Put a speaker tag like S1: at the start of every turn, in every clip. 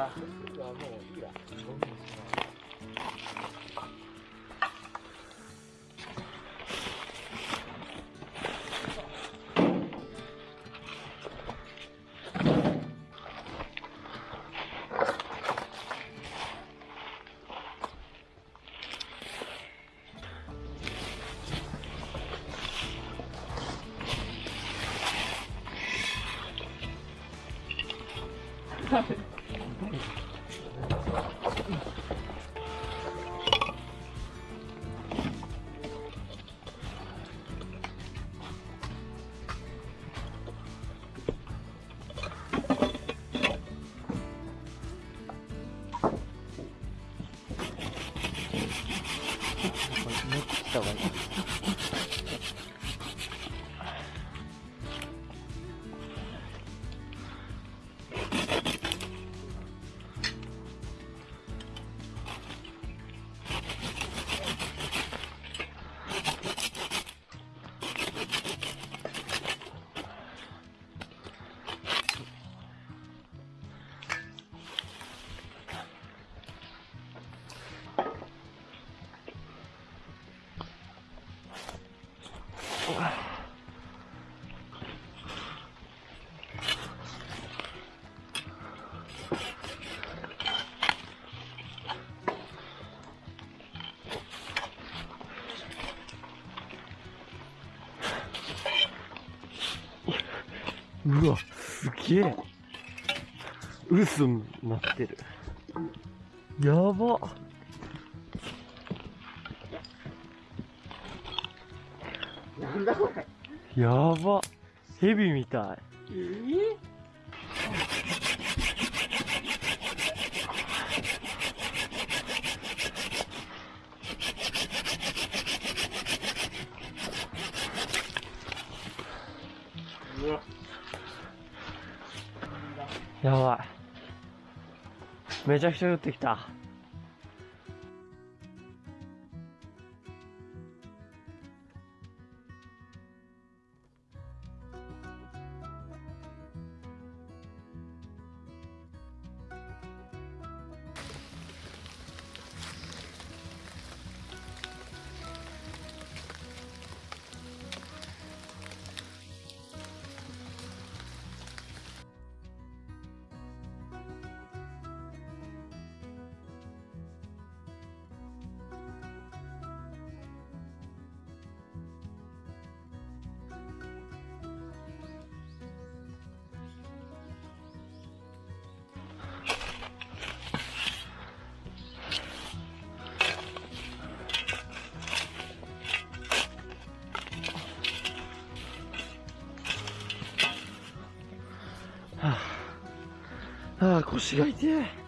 S1: あ、僕はもういいや。ゴうわ、すげえ。嘘になってる。やば。
S2: なんだこれ。
S1: やば。ヘビみたい。
S2: えう
S1: やばい。めちゃくちゃ降ってきた。あ、あ、腰が痛い。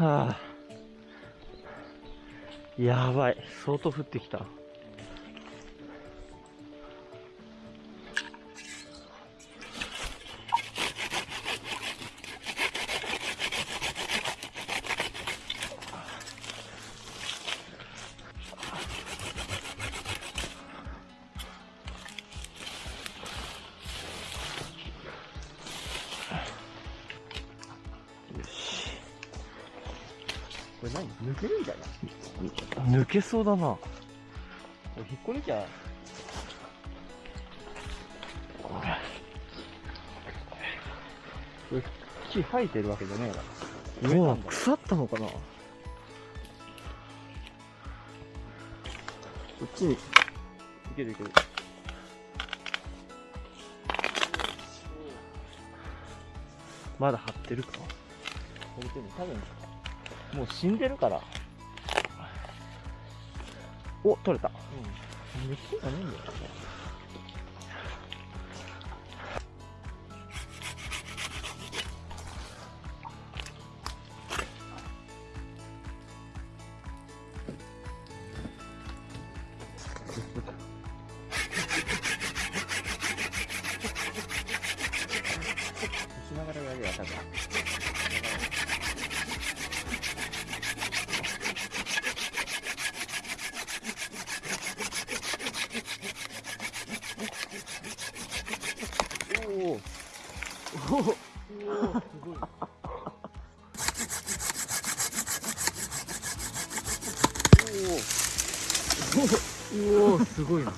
S1: はあ。やばい。相当降ってきた。
S2: 何抜けるんじゃない？
S1: 抜けそうだな。
S2: これ引っこ抜きゃ。これ木生えてるわけじゃねえな。植え
S1: もう
S2: たんだ。
S1: 腐ったのかな
S2: こっちに。いけるいける。
S1: まだ張ってるか？
S2: 多分、もう死んでるから。
S1: お、取れた。
S2: うん。熱がねえんだよおお。おお、すごいな。